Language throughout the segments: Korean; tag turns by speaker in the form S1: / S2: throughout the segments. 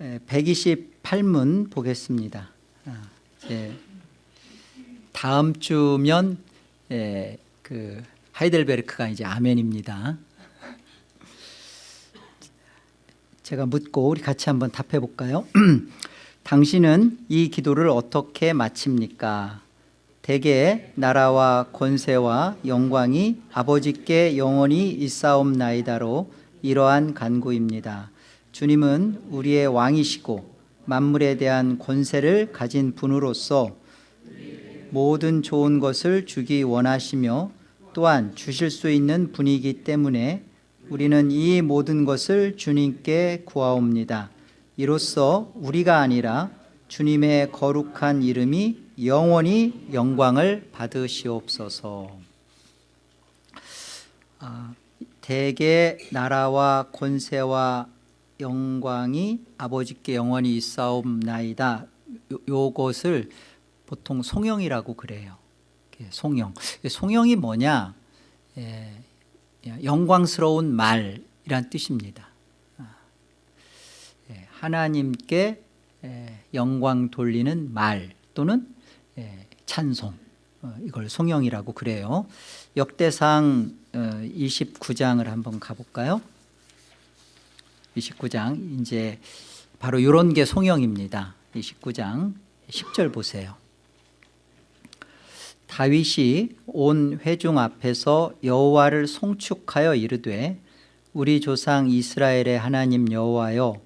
S1: 128문 보겠습니다. 아, 이제 다음 주면 예, 그 하이델베르크가 이제 아멘입니다. 제가 묻고 우리 같이 한번 답해 볼까요? 당신은 이 기도를 어떻게 마칩니까? 대개 나라와 권세와 영광이 아버지께 영원히 있사옵나이다로 이러한 간구입니다. 주님은 우리의 왕이시고 만물에 대한 권세를 가진 분으로서 모든 좋은 것을 주기 원하시며 또한 주실 수 있는 분이기 때문에 우리는 이 모든 것을 주님께 구하옵니다. 이로써 우리가 아니라 주님의 거룩한 이름이 영원히 영광을 받으시옵소서. 아, 대개 나라와 권세와 영광이 아버지께 영원히 있사옵나이다. 요, 요것을 보통 송영이라고 그래요. 송영. 송영이 뭐냐? 예, 영광스러운 말이란 뜻입니다. 아, 예, 하나님께 예, 영광 돌리는 말 또는 예, 찬송 어, 이걸 송영이라고 그래요. 역대상 29장을 어, 한번 가볼까요? 29장 이제 바로 이런 게 송영입니다. 29장 10절 보세요. 다윗이 온 회중 앞에서 여호와를 송축하여 이르되 우리 조상 이스라엘의 하나님 여호와여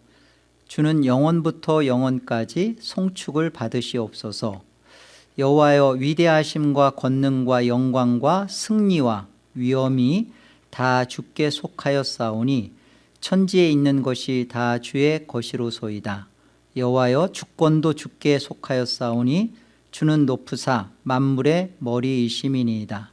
S1: 주는 영원부터 영원까지 송축을 받으시옵소서 여호와여 위대하심과 권능과 영광과 승리와 위엄이 다 주께 속하였사오니 천지에 있는 것이 다 주의 것이로소이다. 여호와여 주권도 주께 속하였사오니 주는 높으사 만물의 머리이심이니이다.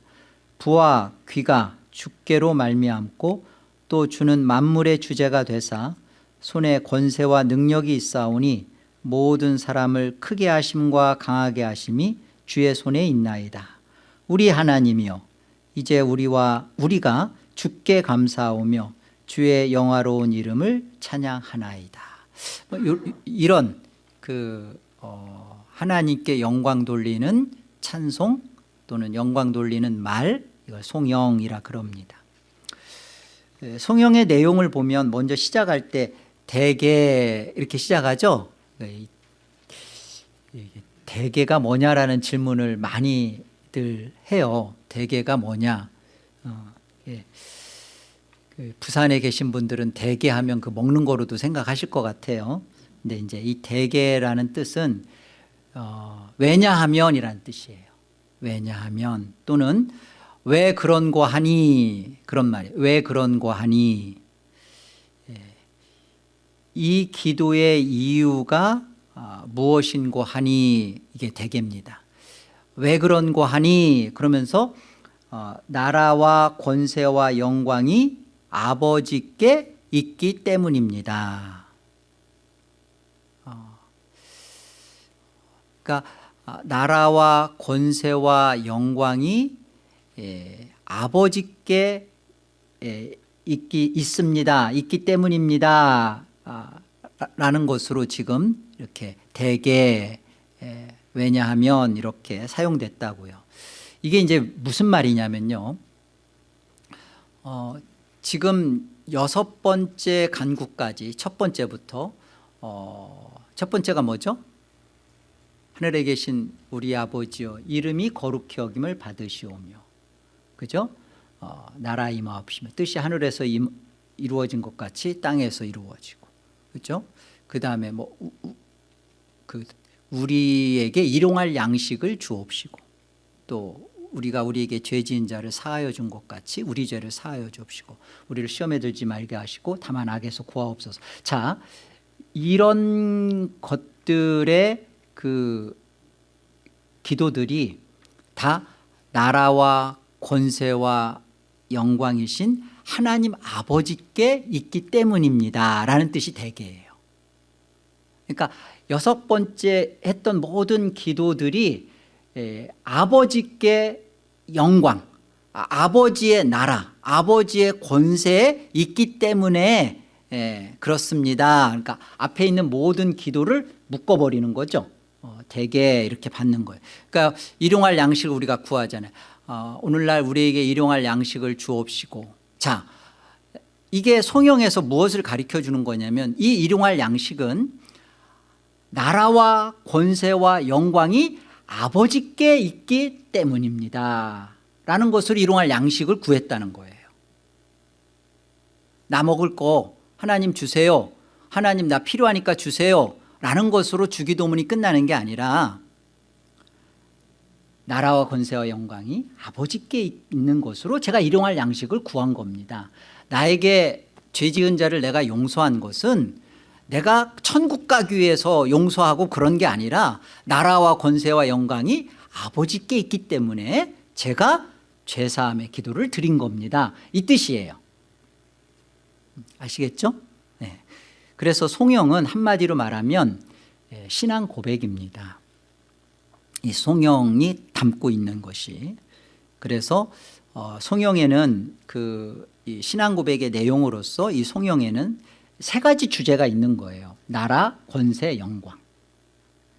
S1: 부와 귀가 주께로 말미암고 또 주는 만물의 주제가 되사 손에 권세와 능력이 있사오니 모든 사람을 크게 하심과 강하게 하심이 주의 손에 있나이다. 우리 하나님이여 이제 우리와 우리가 주께 감사하오며 주의 영화로운 이름을 찬양하나이다. 뭐 이런 그 어, 하나님께 영광 돌리는 찬송 또는 영광 돌리는 말 이걸 송영이라 그럽니다. 예, 송영의 내용을 보면 먼저 시작할 때 대개 이렇게 시작하죠? 예, 대개가 뭐냐라는 질문을 많이들 해요. 대개가 뭐냐? 어, 예. 그 부산에 계신 분들은 대게 하면 그 먹는 거로도 생각하실 것 같아요. 근데 이제 이 대게라는 뜻은 어, 왜냐하면이라는 뜻이에요. 왜냐하면 또는 왜 그런 거 하니? 그런 말이에요. 왜 그런 거 하니? 예. 이 기도의 이유가 어, 무엇인고 하니? 이게 대개입니다. 왜 그런 거 하니? 그러면서 어, 나라와 권세와 영광이 아버지께 있기 때문입니다 어, 그러니까 아, 나라와 권세와 영광이 예, 아버지께 예, 있기 있습니다. 있기 때문입니다. 아, 라는 것으로 지금 이렇게 대개 예, 왜냐하면 이렇게 사용됐다고요. 이게 이제 무슨 말이냐면요. 어, 지금 여섯 번째 간구까지 첫 번째부터 어, 첫 번째가 뭐죠? 하늘에 계신 우리 아버지여 이름이 거룩히 여김을 받으시오며 그죠? 어, 나라 임하옵시며 뜻이 하늘에서 임, 이루어진 것 같이 땅에서 이루어지고 그죠? 그 다음에 뭐 그 우리에게 일용할 양식을 주옵시고 또 우리가 우리에게 죄 지은 자를 사하여 준 것 같이 우리 죄를 사하여 주옵시고 우리를 시험에 들지 말게 하시고 다만 악에서 구하옵소서. 자 이런 것들의 그 기도들이 다 나라와 권세와 영광이신 하나님 아버지께 있기 때문입니다 라는 뜻이 대개예요. 그러니까 여섯 번째 했던 모든 기도들이 아버지께 영광 아, 아버지의 나라 아버지의 권세에 있기 때문에 예, 그렇습니다. 그러니까 앞에 있는 모든 기도를 묶어버리는 거죠. 어, 대개 이렇게 받는 거예요. 그러니까 일용할 양식을 우리가 구하잖아요. 어, 오늘날 우리에게 일용할 양식을 주옵시고 자 이게 성경에서 무엇을 가르쳐 주는 거냐면 이 일용할 양식은 나라와 권세와 영광이 아버지께 있기 때문입니다. 라는 것을 일용할 양식을 구했다는 거예요. 나 먹을 거 하나님 주세요. 하나님 나 필요하니까 주세요. 라는 것으로 주기도문이 끝나는 게 아니라 나라와 권세와 영광이 아버지께 있는 것으로 제가 일용할 양식을 구한 겁니다. 나에게 죄 지은 자를 내가 용서한 것은 내가 천국 가기 위해서 용서하고 그런 게 아니라 나라와 권세와 영광이 아버지께 있기 때문에 제가 죄사함의 기도를 드린 겁니다 이 뜻이에요 아시겠죠? 네. 그래서 송영은 한마디로 말하면 예, 신앙 고백입니다 이 송영이 담고 있는 것이 그래서 어, 송영에는 그 신앙 고백의 내용으로서 이 송영에는 세 가지 주제가 있는 거예요. 나라, 권세, 영광.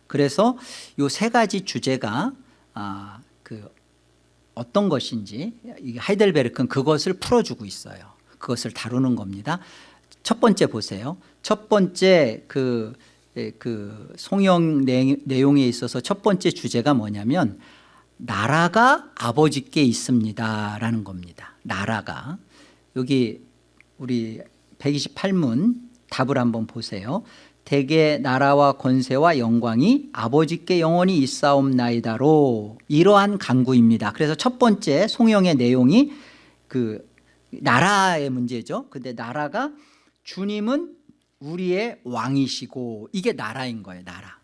S1: 그래서 이 세 가지 주제가 아, 그 어떤 것인지 이 하이델베르크는 그것을 풀어주고 있어요. 그것을 다루는 겁니다. 첫 번째 보세요. 첫 번째 그, 그 송영 내용에 있어서 첫 번째 주제가 뭐냐면 나라가 아버지께 있습니다 라는 겁니다. 나라가. 여기 우리 128문 답을 한번 보세요. 대개 나라와 권세와 영광이 아버지께 영원히 있사옵나이다로. 이러한 강구입니다. 그래서 첫 번째 송영의 내용이 그 나라의 문제죠. 근데 나라가 주님은 우리의 왕이시고 이게 나라인 거예요 나라.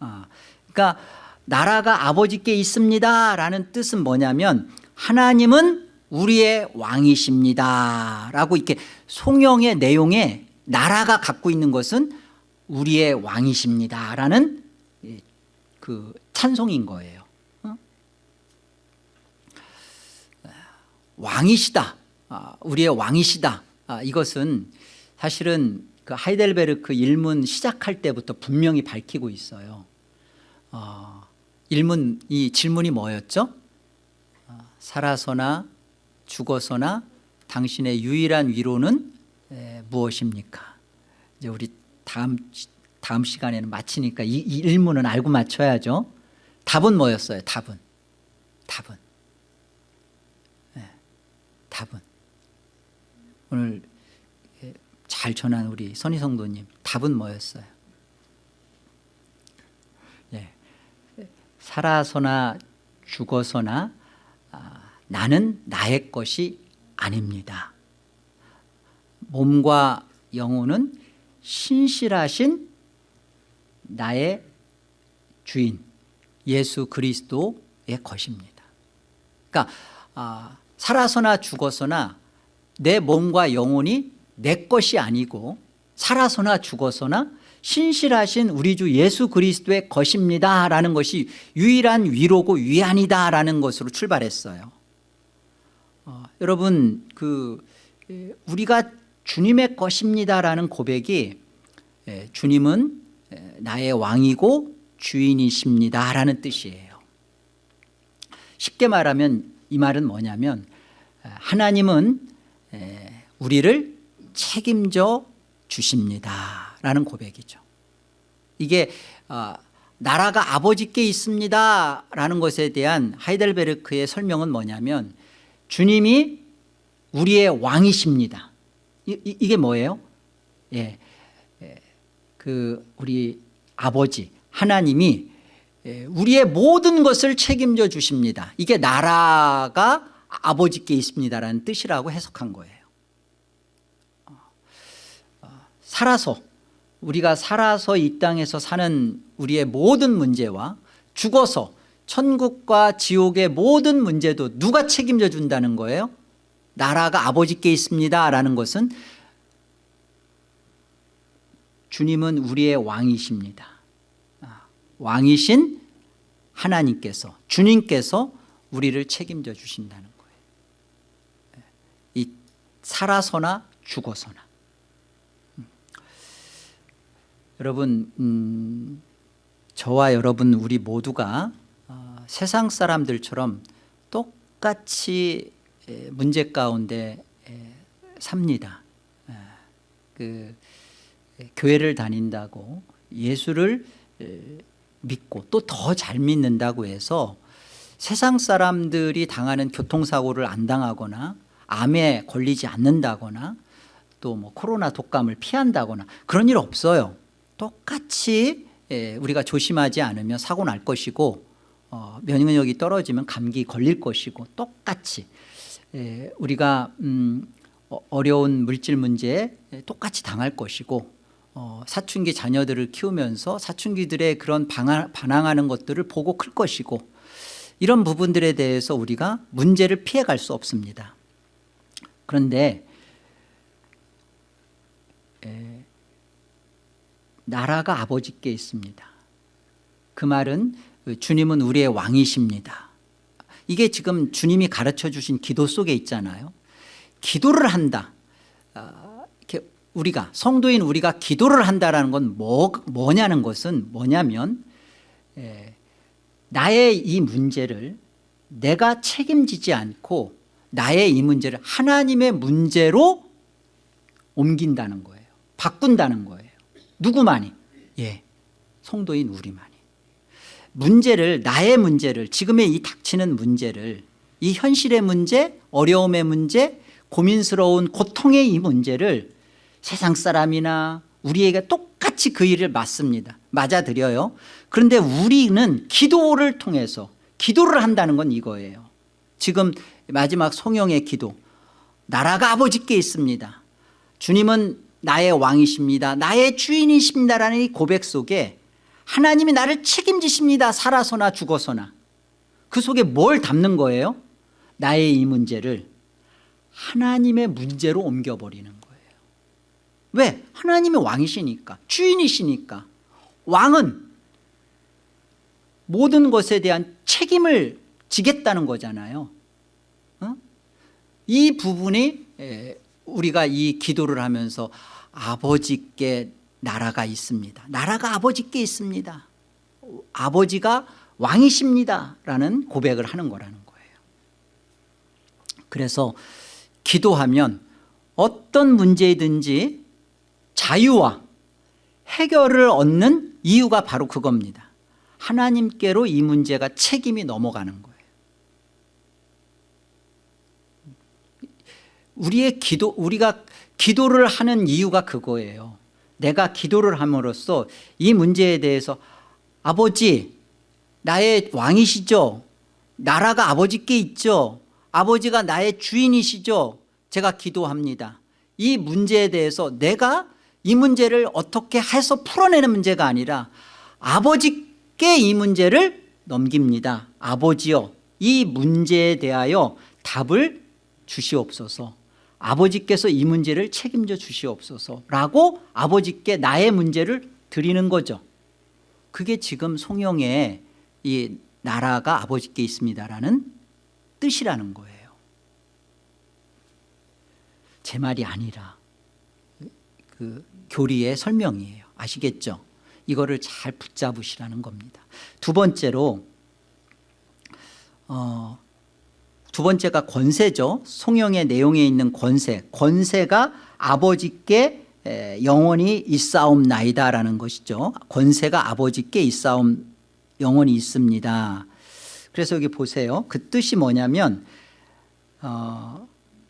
S1: 어, 그러니까 나라가 아버지께 있습니다 라는 뜻은 뭐냐면 하나님은 우리의 왕이십니다. 라고 이렇게 송영의 내용에 나라가 갖고 있는 것은 우리의 왕이십니다. 라는 그 찬송인 거예요. 어? 왕이시다. 아, 우리의 왕이시다. 아, 이것은 사실은 그 하이델베르크 일문 시작할 때부터 분명히 밝히고 있어요. 어, 일문 이 질문이 뭐였죠? 어, 살아서나 죽어서나 당신의 유일한 위로는 에, 무엇입니까? 이제 우리 다음 다음 시간에는 마치니까 이, 이 일문은 알고 맞춰야죠. 답은 뭐였어요? 답은 답은 네, 답은 오늘 잘 전한 우리 선희 성도님 답은 뭐였어요? 네. 살아서나 죽어서나 아, 나는 나의 것이 아닙니다. 몸과 영혼은 신실하신 나의 주인 예수 그리스도의 것입니다. 그러니까 아, 살아서나 죽어서나 내 몸과 영혼이 내 것이 아니고 살아서나 죽어서나 신실하신 우리 주 예수 그리스도의 것입니다 라는 것이 유일한 위로고 위안이다 라는 것으로 출발했어요 어, 여러분 그 우리가 주님의 것입니다 라는 고백이 예, 주님은 나의 왕이고 주인이십니다 라는 뜻이에요. 쉽게 말하면 이 말은 뭐냐면 하나님은 우리를 책임져 주십니다 라는 고백이죠. 이게 어, 나라가 아버지께 있습니다 라는 것에 대한 하이델베르크의 설명은 뭐냐면 주님이 우리의 왕이십니다. 이, 이 게 뭐예요? 예, 예, 그 우리 아버지 하나님이 예, 우리의 모든 것을 책임져 주십니다. 이게 나라가 아버지께 있습니다라는 뜻이라고 해석한 거예요. 살아서 우리가 살아서 이 땅에서 사는 우리의 모든 문제와 죽어서 천국과 지옥의 모든 문제도 누가 책임져 준다는 거예요? 나라가 아버지께 있습니다 라는 것은 주님은 우리의 왕이십니다. 아, 왕이신 하나님께서 주님께서 우리를 책임져 주신다는 거예요. 이 살아서나 죽어서나. 여러분 음, 저와 여러분 우리 모두가 어, 세상 사람들처럼 똑같이 에, 문제 가운데 에, 삽니다. 에, 그 에, 교회를 다닌다고 예수를 에, 믿고 또 더 잘 믿는다고 해서 세상 사람들이 당하는 교통사고를 안 당하거나 암에 걸리지 않는다거나 또 뭐 코로나 독감을 피한다거나 그런 일 없어요. 똑같이 예, 우리가 조심하지 않으면 사고 날 것이고 어, 면역력이 떨어지면 감기 걸릴 것이고 똑같이 예, 우리가 음, 어, 어려운 물질 문제에 똑같이 당할 것이고 어, 사춘기 자녀들을 키우면서 사춘기들의 그런 방하, 반항하는 것들을 보고 클 것이고 이런 부분들에 대해서 우리가 문제를 피해갈 수 없습니다. 그런데 에, 나라가 아버지께 있습니다. 그 말은 주님은 우리의 왕이십니다. 이게 지금 주님이 가르쳐 주신 기도 속에 있잖아요. 기도를 한다. 아, 이렇게 우리가 성도인 우리가 기도를 한다라는 건 뭐, 뭐냐는 것은 뭐냐면 에, 나의 이 문제를 내가 책임지지 않고 나의 이 문제를 하나님의 문제로 옮긴다는 거예요. 바꾼다는 거예요. 누구만이? 예, 성도인 우리만이. 문제를 나의 문제를 지금의 이 닥치는 문제를 이 현실의 문제, 어려움의 문제, 고민스러운 고통의 이 문제를 세상 사람이나 우리에게 똑같이 그 일을 맞습니다. 맞아들여요. 그런데 우리는 기도를 통해서 기도를 한다는 건 이거예요. 지금 마지막 성령의 기도 나라가 아버지께 있습니다. 주님은 나의 왕이십니다. 나의 주인이십니다라는 이 고백 속에 하나님이 나를 책임지십니다. 살아서나 죽어서나. 그 속에 뭘 담는 거예요? 나의 이 문제를 하나님의 문제로 옮겨버리는 거예요. 왜? 하나님의 왕이시니까 주인이시니까 왕은 모든 것에 대한 책임을 지겠다는 거잖아요. 어? 이 부분이 우리가 이 기도를 하면서 아버지께 나라가 있습니다. 나라가 아버지께 있습니다. 아버지가 왕이십니다. 라는 고백을 하는 거라는 거예요. 그래서 기도하면 어떤 문제이든지 자유와 해결을 얻는 이유가 바로 그겁니다. 하나님께로 이 문제가 책임이 넘어가는 거예요. 우리의 기도, 우리가 기도를 하는 이유가 그거예요. 내가 기도를 함으로써 이 문제에 대해서 아버지, 나의 왕이시죠? 나라가 아버지께 있죠? 아버지가 나의 주인이시죠? 제가 기도합니다. 이 문제에 대해서 내가 이 문제를 어떻게 해서 풀어내는 문제가 아니라 아버지께 이 문제를 넘깁니다. 아버지요, 이 문제에 대하여 답을 주시옵소서. 아버지께서 이 문제를 책임져 주시옵소서라고 아버지께 나의 문제를 드리는 거죠. 그게 지금 송영의 이 나라가 아버지께 있습니다라는 뜻이라는 거예요. 제 말이 아니라 그 교리의 설명이에요. 아시겠죠? 이거를 잘 붙잡으시라는 겁니다. 두 번째로 어, 두 번째가 권세죠. 송영의 내용에 있는 권세. 권세가 아버지께 영원히 있사옵나이다라는 것이죠. 권세가 아버지께 있사옴 영원히 있습니다. 그래서 여기 보세요. 그 뜻이 뭐냐면 어,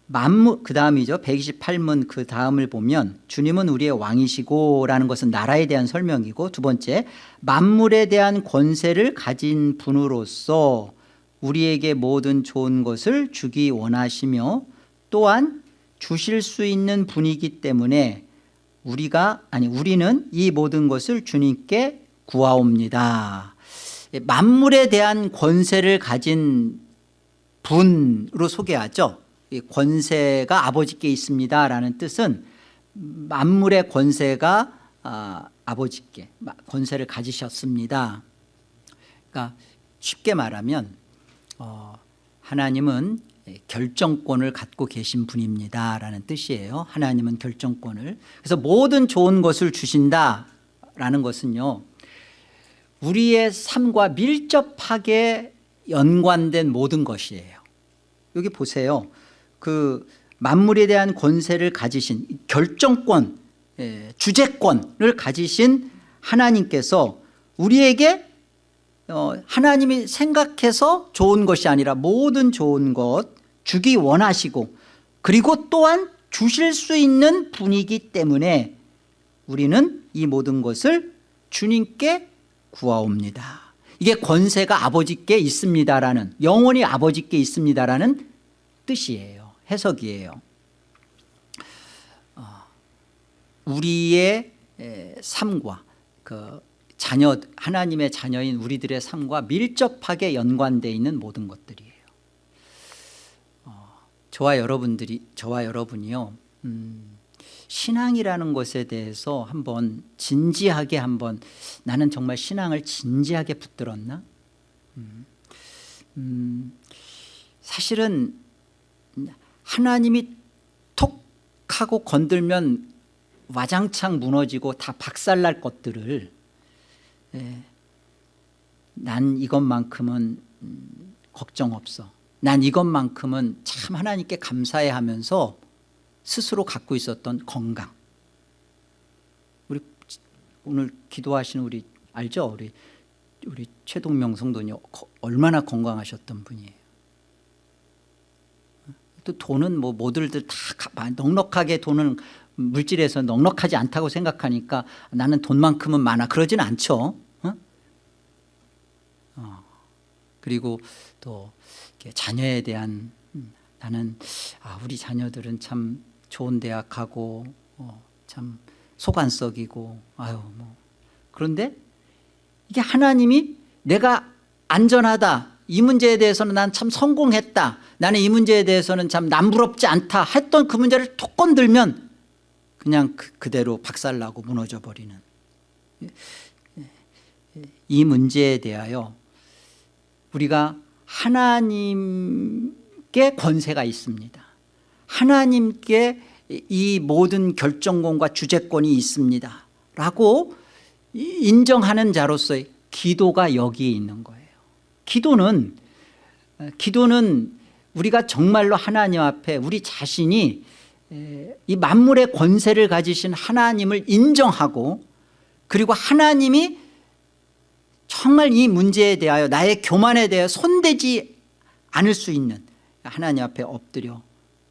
S1: 만무 그 다음이죠. 128문 그 다음을 보면 주님은 우리의 왕이시고 라는 것은 나라에 대한 설명이고 두 번째 만물에 대한 권세를 가진 분으로서 우리에게 모든 좋은 것을 주기 원하시며 또한 주실 수 있는 분이기 때문에 우리가 아니 우리는 이 모든 것을 주님께 구하옵니다. 만물에 대한 권세를 가진 분으로 소개하죠. 권세가 아버지께 있습니다 라는 뜻은 만물의 권세가 아, 아버지께 권세를 가지셨습니다. 그러니까 쉽게 말하면 어, 하나님은 결정권을 갖고 계신 분입니다 라는 뜻이에요 하나님은 결정권을 그래서 모든 좋은 것을 주신다 있습니다라는 것은요. 우리의 삶과 밀접하게 연관된 모든 것이에요. 여기 보세요. 그 만물에 대한 권세를 가지신 결정권, 예, 주재권을 가지신 하나님께서 우리에게 어, 하나님이 생각해서 좋은 것이 아니라 모든 좋은 것 주기 원하시고 그리고 또한 주실 수 있는 분이기 때문에 우리는 이 모든 것을 주님께 구하옵니다. 이게 권세가 아버지께 있습니다라는 영원히 아버지께 있습니다라는 뜻이에요. 해석이에요. 어, 우리의 에, 삶과 그 자녀 하나님의 자녀인 우리들의 삶과 밀접하게 연관되어 있는 모든 것들이에요. 어, 저와 여러분들이 저와 여러분이요 음, 신앙이라는 것에 대해서 한번 진지하게 한번 나는 정말 신앙을 진지하게 붙들었나? 음, 음, 사실은 하나님이 톡 하고 건들면 와장창 무너지고 다 박살날 것들을 예, 난 이것만큼은 음, 걱정 없어. 난 이것만큼은 참 하나님께 감사해 하면서 스스로 갖고 있었던 건강. 우리 오늘 기도하시는 우리 알죠? 우리 우리 최동명 성도님 얼마나 건강하셨던 분이에요. 또 돈은 뭐 모두들 다 넉넉하게 돈은 물질에서 넉넉하지 않다고 생각하니까 나는 돈만큼은 많아. 그러진 않죠 어? 어. 그리고 또 자녀에 대한 음, 나는 아, 우리 자녀들은 참 좋은 대학 가고 어, 참속 안 썩이고 아유 뭐. 그런데 이게 하나님이 내가 안전하다 이 문제에 대해서는 난 참 성공했다 나는 이 문제에 대해서는 참 남부럽지 않다 했던 그 문제를 톡 건들면 그냥 그, 그대로 박살나고 무너져 버리는. 이 문제에 대하여 우리가 하나님께 권세가 있습니다. 하나님께 이 모든 결정권과 주재권이 있습니다. 라고 인정하는 자로서의 기도가 여기에 있는 거예요. 기도는 기도는 우리가 정말로 하나님 앞에 우리 자신이 이 만물의 권세를 가지신 하나님을 인정하고 그리고 하나님이 정말 이 문제에 대하여 나의 교만에 대해 손대지 않을 수 있는 하나님 앞에 엎드려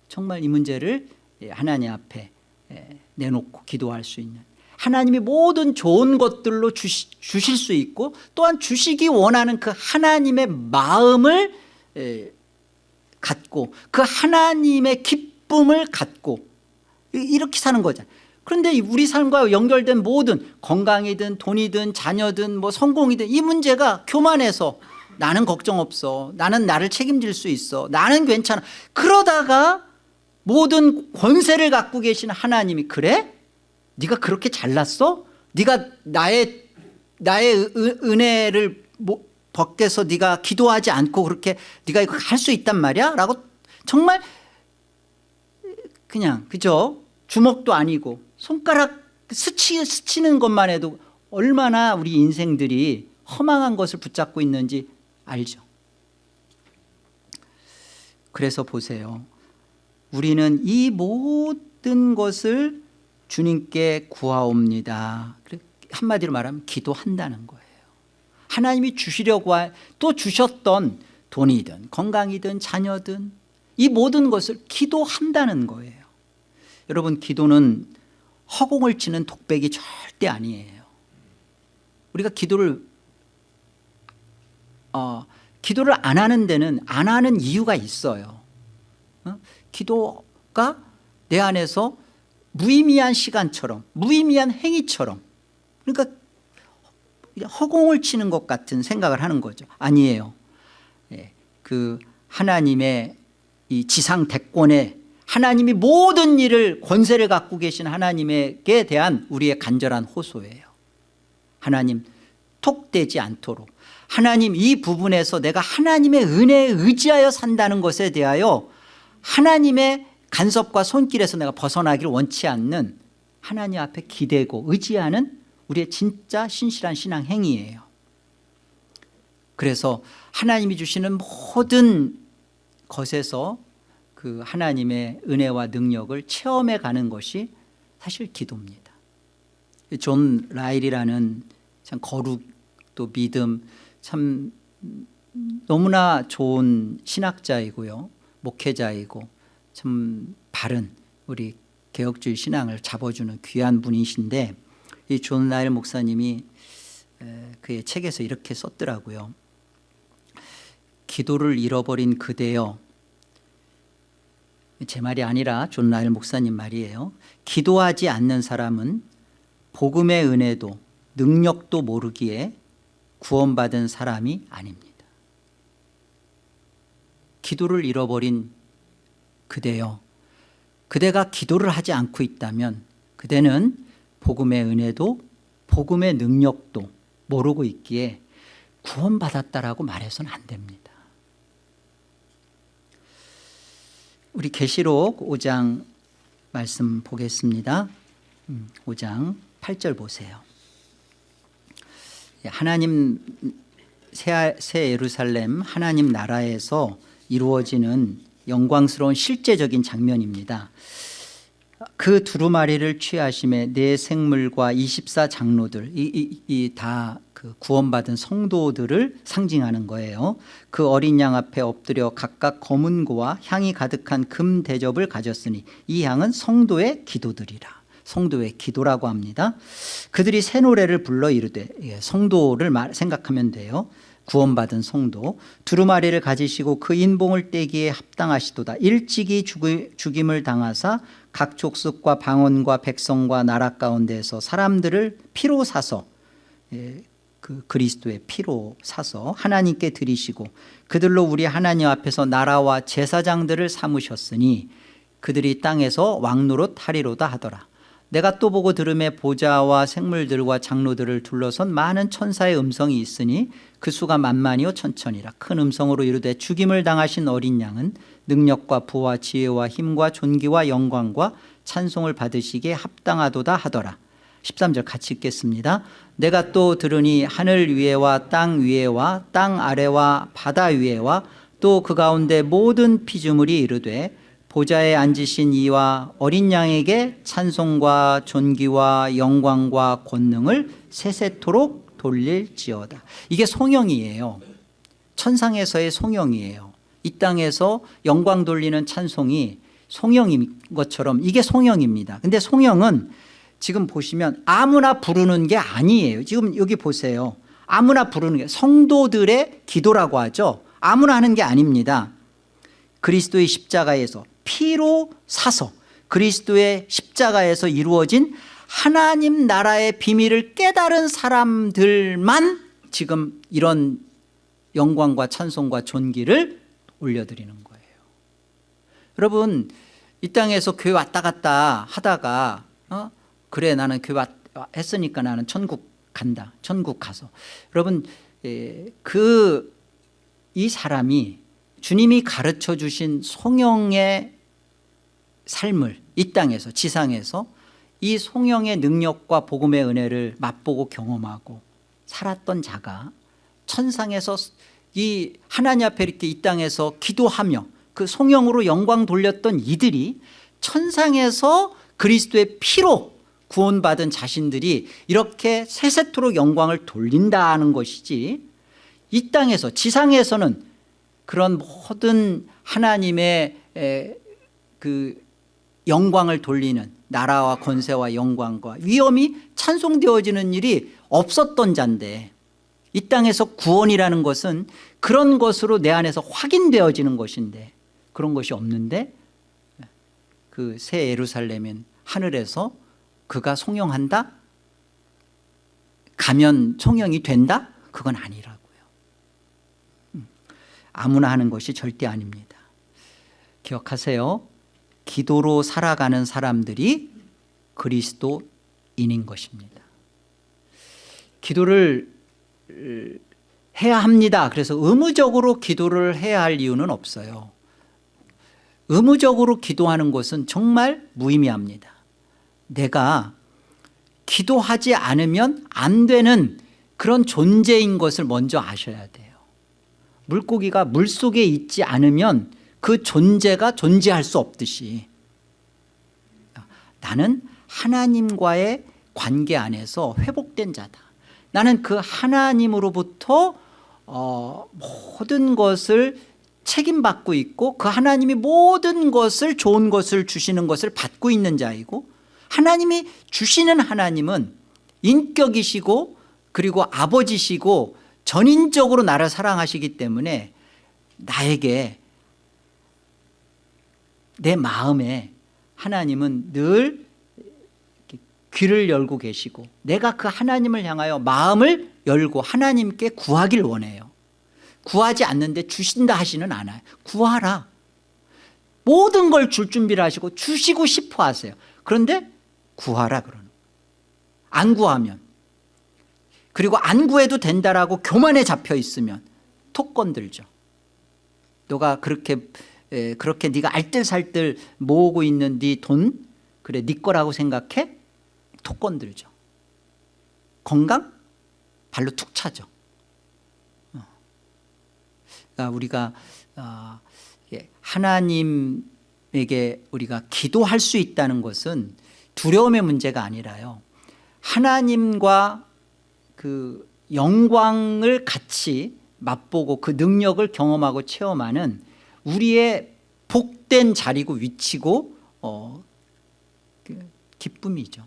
S1: 정말 이 문제를 하나님 앞에 내놓고 기도할 수 있는 하나님이 모든 좋은 것들로 주시, 주실 수 있고 또한 주시기 원하는 그 하나님의 마음을 갖고 그 하나님의 기쁨을 갖고 이렇게 사는 거죠 그런데 우리 삶과 연결된 모든 건강이든 돈이든 자녀든 뭐 성공이든 이 문제가 교만해서 나는 걱정 없어 나는 나를 책임질 수 있어 나는 괜찮아 그러다가 모든 권세를 갖고 계신 하나님이 그래? 네가 그렇게 잘났어? 네가 나의 나의 은혜를 벗겨서 네가 기도하지 않고 그렇게 네가 이거 할 수 있단 말이야? 라고 정말 그냥 그죠? 주먹도 아니고 손가락 스치, 스치는 것만 해도 얼마나 우리 인생들이 허망한 것을 붙잡고 있는지 알죠. 그래서 보세요. 우리는 이 모든 것을 주님께 구하옵니다. 한마디로 말하면 기도한다는 거예요. 하나님이 주시려고 또 주셨던 돈이든 건강이든 자녀든 이 모든 것을 기도한다는 거예요. 여러분 기도는 허공을 치는 독백이 절대 아니에요. 우리가 기도를 어, 기도를 안 하는 데는 안 하는 이유가 있어요. 어? 기도가 내 안에서 무의미한 시간처럼 무의미한 행위처럼 그러니까 허공을 치는 것 같은 생각을 하는 거죠. 아니에요. 예, 그 하나님의 이 지상 대권에 하나님이 모든 일을 권세를 갖고 계신 하나님에게 대한 우리의 간절한 호소예요. 하나님 톡되지 않도록. 하나님 이 부분에서 내가 하나님의 은혜에 의지하여 산다는 것에 대하여 하나님의 간섭과 손길에서 내가 벗어나기를 원치 않는 하나님 앞에 기대고 의지하는 우리의 진짜 신실한 신앙 행위예요. 그래서 하나님이 주시는 모든 것에서 그 하나님의 은혜와 능력을 체험해 가는 것이 사실 기도입니다. 존 라일이라는 참 거룩 또 믿음 참 너무나 좋은 신학자이고요. 목회자이고 참 바른 우리 개혁주의 신앙을 잡아주는 귀한 분이신데 이 존 라일 목사님이 에, 그의 책에서 이렇게 썼더라고요. 기도를 잃어버린 그대여 제 말이 아니라 존 라일 목사님 말이에요. 기도하지 않는 사람은 복음의 은혜도 능력도 모르기에 구원받은 사람이 아닙니다. 기도를 잃어버린 그대여 그대가 기도를 하지 않고 있다면 그대는 복음의 은혜도 복음의 능력도 모르고 있기에 구원받았다라고 말해서는 안 됩니다 우리 계시록 5장 말씀 보겠습니다. 5장 8절 보세요. 예, 하나님 새, 새 예루살렘 하나님 나라에서 이루어지는 영광스러운 실제적인 장면입니다 그 두루마리를 취하심에 내 생물과 24 장로들 이다 그 구원받은 성도들을 상징하는 거예요. 그 어린 양 앞에 엎드려 각각 검은 고와 향이 가득한 금 대접을 가졌으니 이 향은 성도의 기도들이라. 성도의 기도라고 합니다. 그들이 새 노래를 불러 이르되 예, 성도를 생각하면 돼요 구원받은 성도 두루마리를 가지시고 그 인봉을 떼기에 합당하시도다. 일찍이 죽임을 당하사 각 족속과 방언과 백성과 나라 가운데서 사람들을 피로 사서 예, 그 그리스도의 피로 사서 하나님께 드리시고 그들로 우리 하나님 앞에서 나라와 제사장들을 삼으셨으니 그들이 땅에서 왕노릇 하리로다 하더라 내가 또 보고 들음에 보좌와 생물들과 장로들을 둘러선 많은 천사의 음성이 있으니 그 수가 만만이요 천천이라. 큰 음성으로 이르되 죽임을 당하신 어린 양은 능력과 부와 지혜와 힘과 존귀와 영광과 찬송을 받으시기에 합당하도다 하더라. 13절 같이 읽겠습니다. 내가 또 들으니 하늘 위에와 땅 위에와 땅 아래와 바다 위에와 또 그 가운데 모든 피조물이 이르되 보좌에 앉으신 이와 어린 양에게 찬송과 존귀와 영광과 권능을 세세토록 돌릴지어다. 이게 송영이에요. 천상에서의 송영이에요. 이 땅에서 영광 돌리는 찬송이 송영인 것처럼 이게 송영입니다. 근데 송영은 지금 보시면 아무나 부르는 게 아니에요. 지금 여기 보세요. 아무나 부르는 게 성도들의 기도라고 하죠. 아무나 하는 게 아닙니다. 그리스도의 십자가에서 피로 사서 그리스도의 십자가에서 이루어진 하나님 나라의 비밀을 깨달은 사람들만 지금 이런 영광과 찬송과 존귀를 올려드리는 거예요. 여러분 이 땅에서 교회 왔다 갔다 하다가 어? 그래 나는 교회 왔, 했으니까 나는 천국 간다. 천국 가서. 여러분 그 이 사람이 주님이 가르쳐 주신 송영의 삶을 이 땅에서 지상에서 이 송영의 능력과 복음의 은혜를 맛보고 경험하고 살았던 자가 천상에서 이 하나님 앞에 이렇게 이 땅에서 기도하며 그 송영으로 영광 돌렸던 이들이 천상에서 그리스도의 피로 구원받은 자신들이 이렇게 세세토록 영광을 돌린다는 것이지 이 땅에서 지상에서는 그런 모든 하나님의 그 영광을 돌리는 나라와 권세와 영광과 위엄이 찬송되어지는 일이 없었던 자인데 이 땅에서 구원이라는 것은 그런 것으로 내 안에서 확인되어지는 것인데 그런 것이 없는데 그 새 예루살렘은 하늘에서 그가 송영한다? 가면 송영이 된다? 그건 아니라고요 음, 아무나 하는 것이 절대 아닙니다 기억하세요 기도로 살아가는 사람들이 그리스도인인 것입니다. 기도를 해야 합니다. 그래서 의무적으로 기도를 해야 할 이유는 없어요. 의무적으로 기도하는 것은 정말 무의미합니다. 내가 기도하지 않으면 안 되는 그런 존재인 것을 먼저 아셔야 돼요. 물고기가 물속에 있지 않으면 그 존재가 존재할 수 없듯이. 나는 하나님과의 관계 안에서 회복된 자다. 나는 그 하나님으로부터 어, 모든 것을 책임받고 있고 그 하나님이 모든 것을 좋은 것을 주시는 것을 받고 있는 자이고 하나님이 주시는 하나님은 인격이시고 그리고 아버지시고 전인적으로 나를 사랑하시기 때문에 나에게 내 마음에 하나님은 늘 귀를 열고 계시고 내가 그 하나님을 향하여 마음을 열고 하나님께 구하길 원해요. 구하지 않는데 주신다 하시는 않아요. 구하라. 모든 걸 줄 준비를 하시고 주시고 싶어 하세요. 그런데 구하라 그러는 안 구하면. 그리고 안 구해도 된다라고 교만에 잡혀 있으면 톡 건들죠. 너가 그렇게 에, 그렇게 네가 알뜰살뜰 모으고 있는 네 돈 그래 네 거라고 생각해? 톡 건들죠. 건강? 발로 툭 차죠. 어. 그러니까 우리가 어, 하나님에게 우리가 기도할 수 있다는 것은 두려움의 문제가 아니라요. 하나님과 그 영광을 같이 맛보고 그 능력을 경험하고 체험하는 우리의 복된 자리고 위치고 어, 그 기쁨이죠.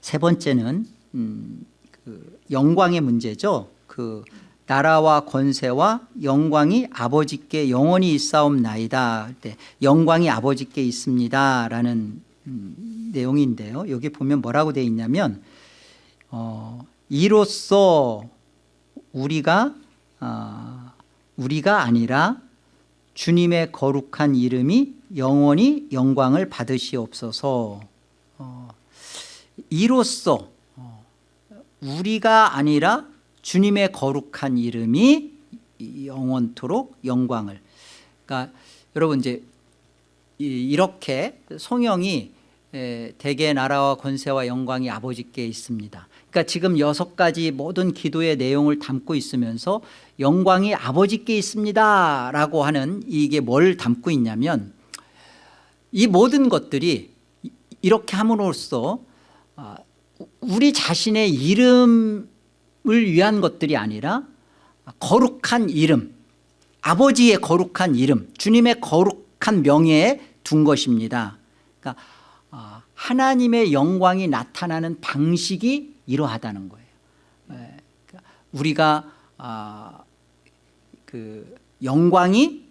S1: 세 번째는 음, 그 영광의 문제죠. 그 나라와 권세와 영광이 아버지께 영원히 있사옵나이다. 영광이 아버지께 있습니다 라는 음, 내용인데요. 여기 보면 뭐라고 되어 있냐면 어, 이로써 우리가 어, 우리가 아니라 주님의 거룩한 이름이 영원히 영광을 받으시옵소서. 어, 이로써 어, 우리가 아니라 주님의 거룩한 이름이 영원토록 영광을. 그러니까 여러분 이제 이렇게 성령이 대개 나라와 권세와 영광이 아버지께 있습니다 그러니까 지금 여섯 가지 모든 기도의 내용을 담고 있으면서 영광이 아버지께 있습니다 라고 하는 이게 뭘 담고 있냐면 이 모든 것들이 이렇게 함으로써 아, 우리 자신의 이름을 위한 것들이 아니라 거룩한 이름 아버지의 거룩한 이름 주님의 거룩한 명예에 둔 것입니다. 그러니까 아, 하나님의 영광이 나타나는 방식이 이러하다는 거예요. 예, 그러니까 우리가 아, 그 영광이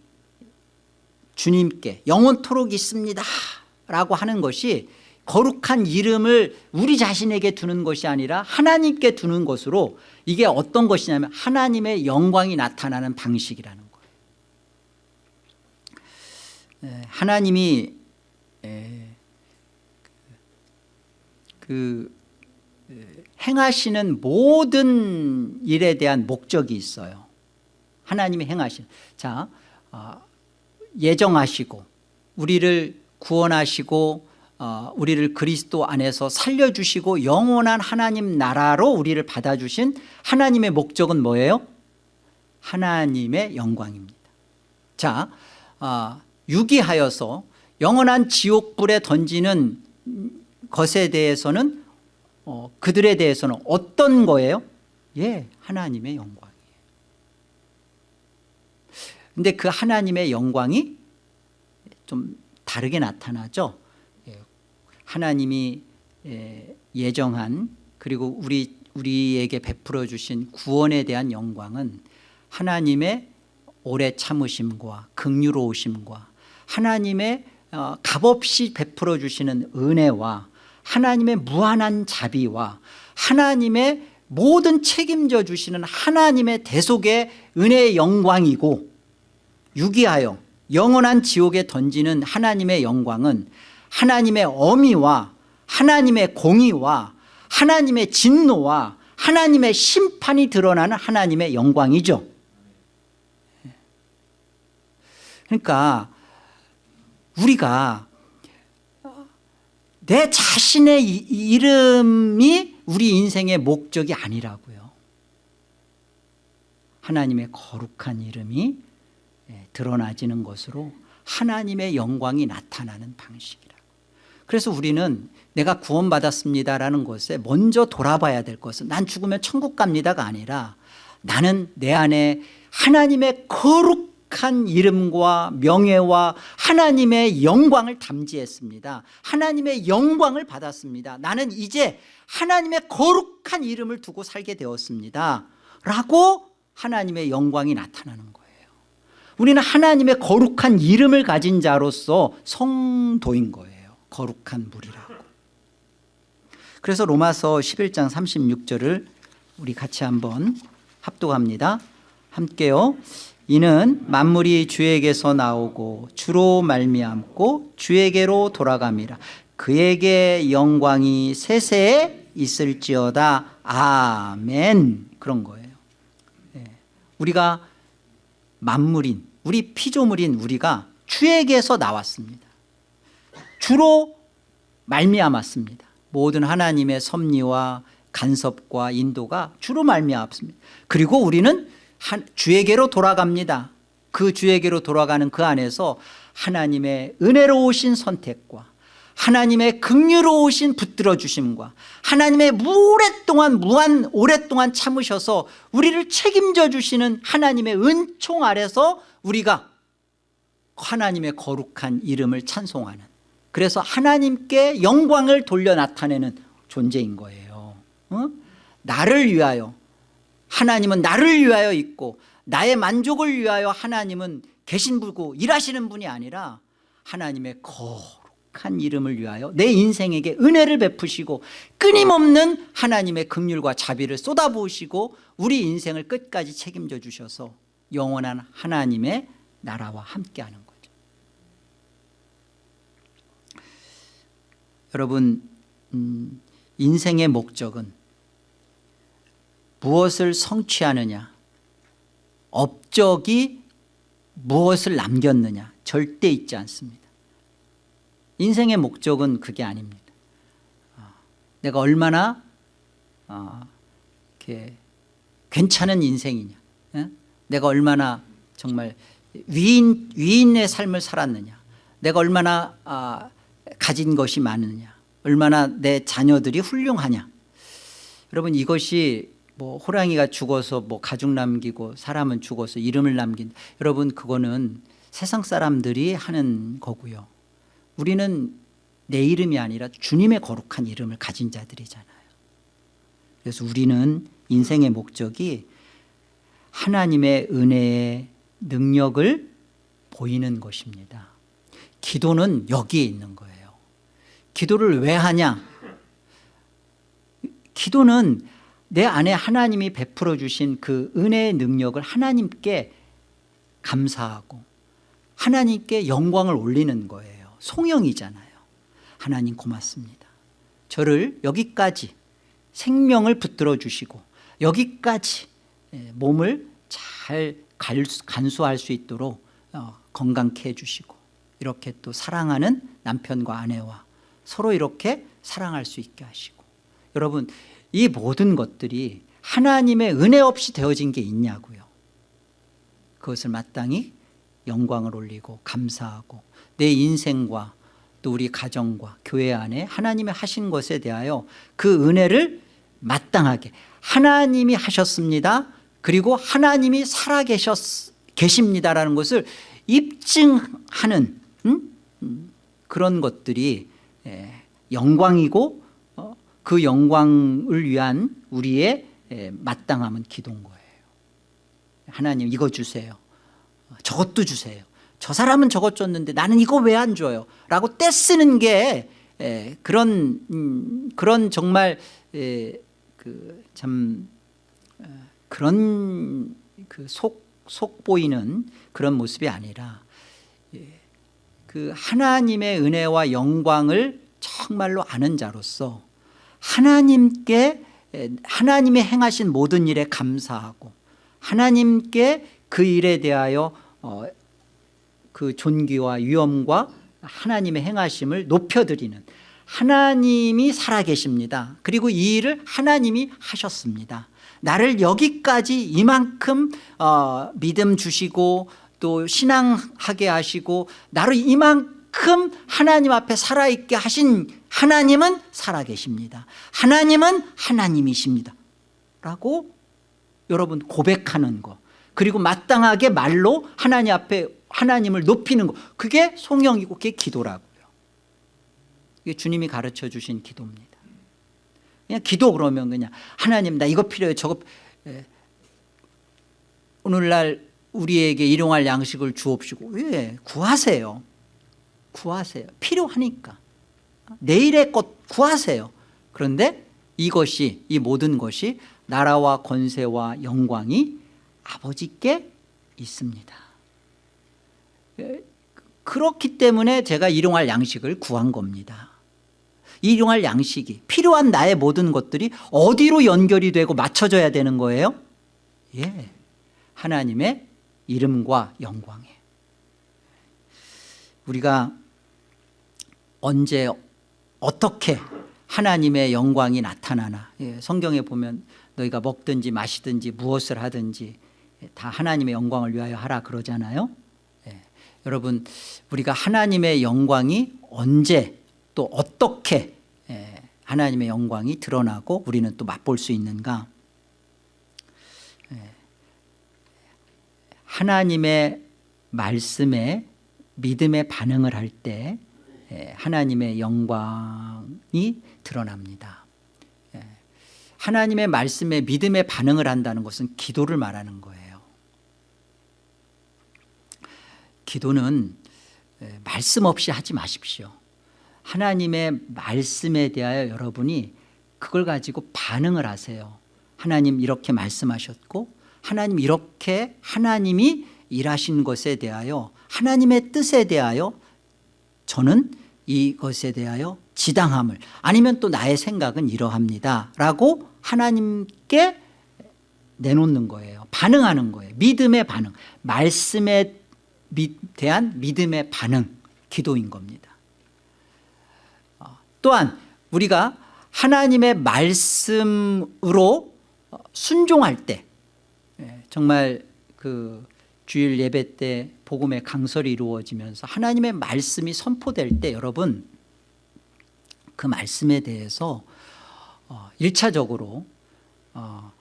S1: 주님께 영원토록 있습니다 라고 하는 것이 거룩한 이름을 우리 자신에게 두는 것이 아니라 하나님께 두는 것으로 이게 어떤 것이냐면 하나님의 영광이 나타나는 방식이라는 거예요. 하나님이 그 행하시는 모든 일에 대한 목적이 있어요 하나님이 행하시는 자 어, 예정하시고 우리를 구원하시고 어, 우리를 그리스도 안에서 살려주시고 영원한 하나님 나라로 우리를 받아주신 하나님의 목적은 뭐예요? 하나님의 영광입니다 자 어, 유기하여서 영원한 지옥불에 던지는 것에 대해서는 어, 그들에 대해서는 어떤 거예요? 예, 하나님의 영광이에요 근데 그 하나님의 영광이 좀 다르게 나타나죠 예, 하나님이 예, 예정한 그리고 우리, 우리에게 베풀어 주신 구원에 대한 영광은 하나님의 오래 참으심과 극률로우심과 하나님의 어, 값없이 베풀어 주시는 은혜와 하나님의 무한한 자비와 하나님의 모든 책임져 주시는 하나님의 대속의 은혜의 영광이고 유기하여 영원한 지옥에 던지는 하나님의 영광은 하나님의 어미와 하나님의 공의와 하나님의 진노와 하나님의 심판이 드러나는 하나님의 영광이죠. 그러니까 우리가 내 자신의 이- 이름이 우리 인생의 목적이 아니라고요. 하나님의 거룩한 이름이 예, 드러나지는 것으로 하나님의 영광이 나타나는 방식이라고. 그래서 우리는 내가 구원받았습니다라는 것에 먼저 돌아봐야 될 것은 난 죽으면 천국 갑니다가 아니라 나는 내 안에 하나님의 거룩 한 이름과 명예와 하나님의 영광을 담지했습니다. 하나님의 영광을 받았습니다. 나는 이제 하나님의 거룩한 이름을 두고 살게 되었습니다. 라고 하나님의 영광이 나타나는 거예요. 우리는 하나님의 거룩한 이름을 가진 자로서 성도인 거예요. 거룩한 무리라고. 그래서 로마서 11장 36절을 우리 같이 한번 합독합니다. 함께요 이는 만물이 주에게서 나오고 주로 말미암고 주에게로 돌아갑니다 그에게 영광이 세세에 있을지어다. 아멘. 그런 거예요. 예. 우리가 만물인 우리 피조물인 우리가 주에게서 나왔습니다. 주로 말미암았습니다. 모든 하나님의 섭리와 간섭과 인도가 주로 말미암았습니다. 그리고 우리는 한- 주에게로 돌아갑니다 그 주에게로 돌아가는 그 안에서 하나님의 은혜로우신 선택과 하나님의 극률로우신 붙들어 주심과 하나님의 오랫동안 무한 오랫동안 참으셔서 우리를 책임져 주시는 하나님의 은총 아래서 우리가 하나님의 거룩한 이름을 찬송하는 그래서 하나님께 영광을 돌려 나타내는 존재인 거예요 어? 나를 위하여 하나님은 나를 위하여 있고 나의 만족을 위하여 하나님은 계신 분고 일하시는 분이 아니라 하나님의 거룩한 이름을 위하여 내 인생에게 은혜를 베푸시고 끊임없는 하나님의 긍휼과 자비를 쏟아부으시고 우리 인생을 끝까지 책임져 주셔서 영원한 하나님의 나라와 함께하는 거죠. 여러분 음, 인생의 목적은 무엇을 성취하느냐? 업적이 무엇을 남겼느냐? 절대 있지 않습니다. 인생의 목적은 그게 아닙니다. 어, 내가 얼마나 어, 이렇게 괜찮은 인생이냐? 예? 내가 얼마나 정말 위인, 위인의 삶을 살았느냐? 내가 얼마나 아, 가진 것이 많으냐? 얼마나 내 자녀들이 훌륭하냐? 여러분 이것이 뭐 호랑이가 죽어서 뭐 가죽 남기고 사람은 죽어서 이름을 남긴 여러분 그거는 세상 사람들이 하는 거고요. 우리는 내 이름이 아니라 주님의 거룩한 이름을 가진 자들이잖아요. 그래서 우리는 인생의 목적이 하나님의 은혜의 능력을 보이는 것입니다. 기도는 여기에 있는 거예요. 기도를 왜 하냐? 기도는 내 안에 하나님이 베풀어 주신 그 은혜의 능력을 하나님께 감사하고 하나님께 영광을 올리는 거예요. 송영이잖아요. 하나님 고맙습니다. 저를 여기까지 생명을 붙들어 주시고 여기까지 예, 몸을 잘 간수할 수 있도록 어, 건강케 해주시고 이렇게 또 사랑하는 남편과 아내와 서로 이렇게 사랑할 수 있게 하시고. 여러분 이 모든 것들이 하나님의 은혜 없이 되어진 게 있냐고요 그것을 마땅히 영광을 올리고 감사하고 내 인생과 또 우리 가정과 교회 안에 하나님의 하신 것에 대하여 그 은혜를 마땅하게 하나님이 하셨습니다 그리고 하나님이 살아계셨 계십니다라는 것을 입증하는 음? 음, 그런 것들이 예, 영광이고 어, 그 영광을 위한 우리의 예, 마땅함은 기도인 거예요. 하나님 이거 주세요. 저것도 주세요. 저 사람은 저것 줬는데 나는 이거 왜 안 줘요? 라고 떼쓰는 게 예, 그런 음, 그런 정말 예, 그참 어, 그런 그 속 속 보이는 그런 모습이 아니라 예, 그 하나님의 은혜와 영광을 정말로 아는 자로서 하나님께 에, 하나님의 행하신 모든 일에 감사하고 하나님께 그 일에 대하여 어, 그 존귀와 위엄과 하나님의 행하심을 높여드리는 하나님이 살아계십니다. 그리고 이 일을 하나님이 하셨습니다. 나를 여기까지 이만큼 어, 믿음 주시고 또 신앙하게 하시고 나를 이만큼 하나님 앞에 살아있게 하신 하나님은 살아계십니다. 하나님은 하나님이십니다. 라고 여러분 고백하는 거. 그리고 마땅하게 말로 하나님 앞에 하나님을 높이는 거. 그게 송영이고 그게 기도라고요. 이게 주님이 가르쳐 주신 기도입니다. 그냥 기도 그러면 그냥 하나님 나 이거 필요해. 저거 예. 오늘날 우리에게 일용할 양식을 주옵시고. 예, 구하세요 구하세요. 필요하니까. 내일의 것 구하세요. 그런데 이것이 이 모든 것이 나라와 권세와 영광이 아버지께 있습니다. 예, 그렇기 때문에 제가 일용할 양식을 구한 겁니다. 일용할 양식이 필요한 나의 모든 것들이 어디로 연결이 되고 맞춰져야 되는 거예요? 예, 하나님의 이름과 영광에. 우리가 언제 어떻게 하나님의 영광이 나타나나. 예, 성경에 보면 너희가 먹든지 마시든지 무엇을 하든지 다 하나님의 영광을 위하여 하라 그러잖아요. 예, 여러분 우리가 하나님의 영광이 언제 또 어떻게 예, 하나님의 영광이 드러나고 우리는 또 맛볼 수 있는가? 예, 하나님의 말씀에 믿음의 반응을 할 때 하나님의 영광이 드러납니다. 예, 하나님의 말씀에 믿음의 반응을 한다는 것은 기도를 말하는 거예요. 기도는 예, 말씀 없이 하지 마십시오. 하나님의 말씀에 대하여 여러분이 그걸 가지고 반응을 하세요. 하나님 이렇게 말씀하셨고 하나님 이렇게 하나님이 일하신 것에 대하여 하나님의 뜻에 대하여 저는 이것에 대하여 지당함을 아니면 또 나의 생각은 이러합니다. 라고 하나님께 내놓는 거예요. 반응하는 거예요. 믿음의 반응. 말씀에 대한 믿음의 반응. 기도인 겁니다. 어, 또한 우리가 하나님의 말씀으로 순종할 때 예, 정말 그 주일 예배 때 복음의 강설이 이루어지면서 하나님의 말씀이 선포될 때 여러분 그 말씀에 대해서 1차적으로 어,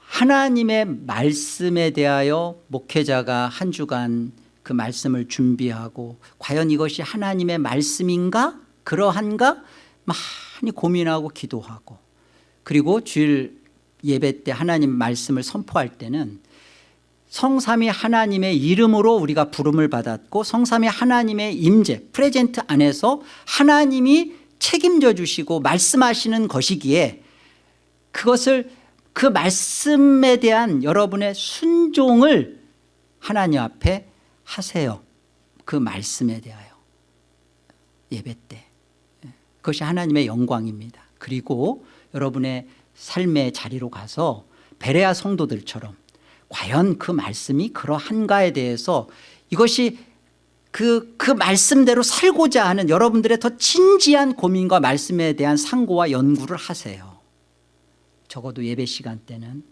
S1: 하나님의 말씀에 대하여 목회자가 한 주간 그 말씀을 준비하고 과연 이것이 하나님의 말씀인가? 그러한가? 많이 고민하고 기도하고 그리고 주일 예배 때 하나님 말씀을 선포할 때는 성삼위 하나님의 이름으로 우리가 부름을 받았고 성삼위 하나님의 임재 프레젠트 안에서 하나님이 책임져 주시고 말씀하시는 것이기에 그것을 그 말씀에 대한 여러분의 순종을 하나님 앞에 하세요. 그 말씀에 대하여. 예배 때. 그것이 하나님의 영광입니다. 그리고 여러분의 삶의 자리로 가서 베레아 성도들처럼 과연 그 말씀이 그러한가에 대해서 이것이 그, 그 말씀대로 살고자 하는 여러분들의 더 진지한 고민과 말씀에 대한 상고와 연구를 하세요. 적어도 예배 시간 때는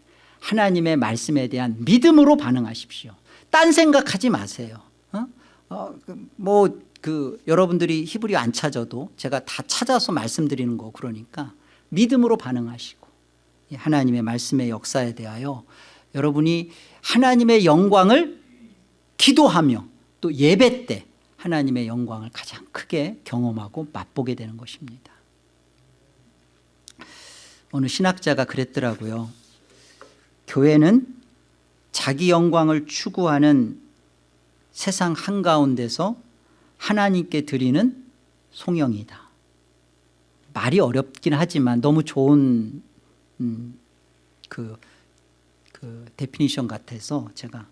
S1: 하나님의 말씀에 대한 믿음으로 반응하십시오. 딴 생각하지 마세요. 어? 어, 그 뭐, 그 여러분들이 히브리 안 찾아도 제가 다 찾아서 말씀드리는 거 그러니까 믿음으로 반응하시고 하나님의 말씀의 역사에 대하여 여러분이 하나님의 영광을 기도하며 또 예배 때 하나님의 영광을 가장 크게 경험하고 맛보게 되는 것입니다. 어느 신학자가 그랬더라고요. 교회는 자기 영광을 추구하는 세상 한가운데서 하나님께 드리는 송영이다. 말이 어렵긴 하지만 너무 좋은 음, 그, 그 definition 같아서 제가.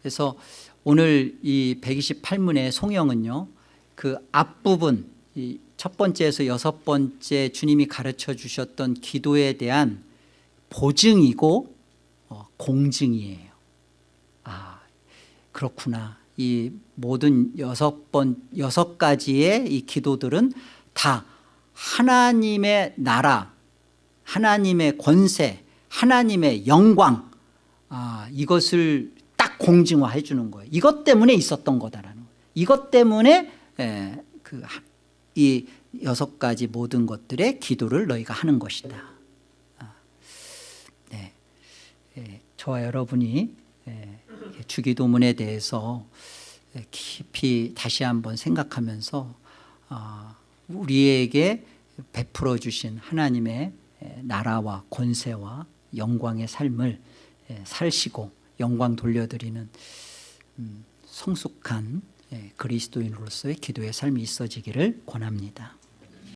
S1: 그래서 오늘 이 128문의 송영은요 그 앞부분 이 첫 번째에서 여섯 번째 주님이 가르쳐 주셨던 기도에 대한 보증이고 어, 공증이에요. 아 그렇구나. 이 모든 여섯 번 여섯 가지의 이 기도들은 다 하나님의 나라 하나님의 권세 하나님의 영광 아, 이것을 딱 공증화해 주는 거예요. 이것 때문에 있었던 거다라는 거예요. 이것 때문에 에, 그, 하- 이 여섯 가지 모든 것들의 기도를 너희가 하는 것이다. 아, 네. 예, 저와 여러분이 예, 주기도문에 대해서 예, 깊이 다시 한번 생각하면서 아, 우리에게 베풀어 주신 하나님의 예, 나라와 권세와 영광의 삶을 예, 살시고 영광 돌려드리는 음, 성숙한 예, 그리스도인으로서의 기도의 삶이 있어지기를 권합니다.